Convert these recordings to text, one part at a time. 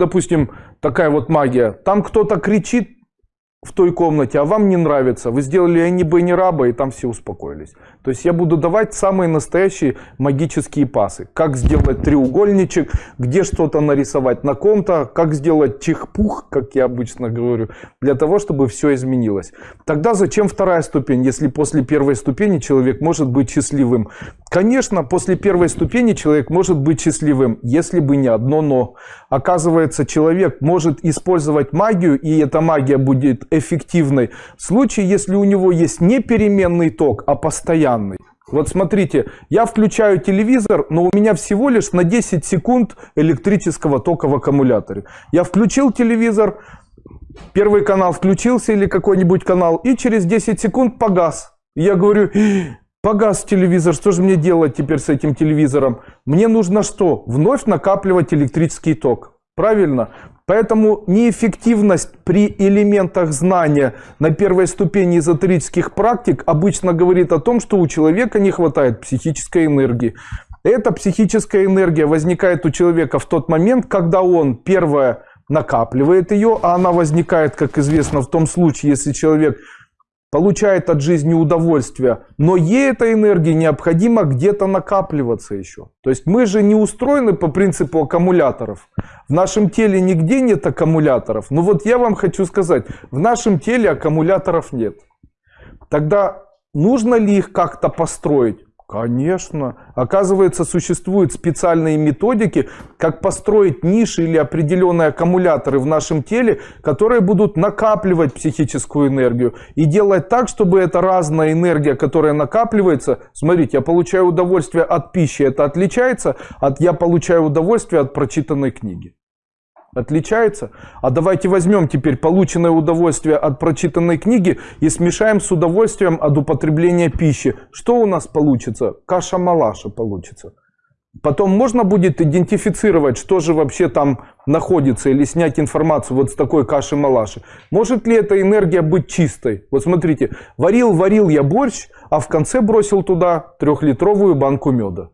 допустим, такая вот магия. Там кто-то кричит в той комнате, а вам не нравится. Вы сделали Энни Бенни Раба, и там все успокоились. То есть я буду давать самые настоящие магические пасы. Как сделать треугольничек, где что-то нарисовать на ком-то, как сделать чих-пух, как я обычно говорю, для того, чтобы все изменилось. Тогда зачем вторая ступень, если после первой ступени человек может быть счастливым? Конечно, после первой ступени человек может быть счастливым, если бы не одно но. Оказывается, человек может использовать магию, и эта магия будет эффективной в случае, если у него есть не переменный ток, а постоянный. Вот смотрите, я включаю телевизор, но у меня всего лишь на 10 секунд электрического тока в аккумуляторе. Я включил телевизор, первый канал включился или какой-нибудь канал, и через 10 секунд погас. Я говорю, погас телевизор, что же мне делать теперь с этим телевизором? Мне нужно что? Вновь накапливать электрический ток. Правильно? Поэтому неэффективность при элементах знания на первой ступени эзотерических практик обычно говорит о том, что у человека не хватает психической энергии. Эта психическая энергия возникает у человека в тот момент, когда он, первое, накапливает ее, а она возникает, как известно, в том случае, если человек получает от жизни удовольствие, но ей эта энергия необходимо где-то накапливаться еще. То есть мы же не устроены по принципу аккумуляторов. В нашем теле нигде нет аккумуляторов. Но вот я вам хочу сказать, в нашем теле аккумуляторов нет. Тогда нужно ли их как-то построить? Конечно. Оказывается, существуют специальные методики, как построить ниши или определенные аккумуляторы в нашем теле, которые будут накапливать психическую энергию и делать так, чтобы эта разная энергия, которая накапливается, смотрите, я получаю удовольствие от пищи, это отличается от я получаю удовольствие от прочитанной книги. Отличается? А давайте возьмем теперь полученное удовольствие от прочитанной книги и смешаем с удовольствием от употребления пищи. Что у нас получится? Каша-малаша получится. Потом можно будет идентифицировать, что же вообще там находится, или снять информацию вот с такой каши-малаши. Может ли эта энергия быть чистой? Вот смотрите, варил-варил я борщ, а в конце бросил туда трехлитровую банку меда.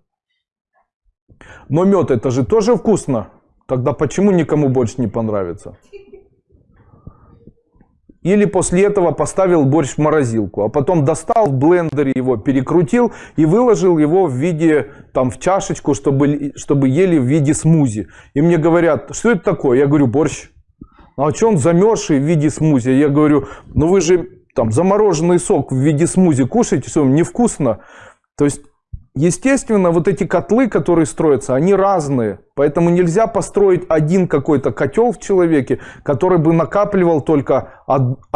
Но мед это же тоже вкусно. Тогда почему никому больше не понравится? Или после этого поставил борщ в морозилку, а потом достал в блендере его, перекрутил и выложил его в виде, там, в чашечку, чтобы, чтобы ели в виде смузи. И мне говорят, что это такое? Я говорю, борщ. А что он замерзший в виде смузи? Я говорю, ну вы же там замороженный сок в виде смузи кушаете, что невкусно. То есть Естественно, вот эти котлы, которые строятся, они разные. Поэтому нельзя построить один какой-то котел в человеке, который бы накапливал только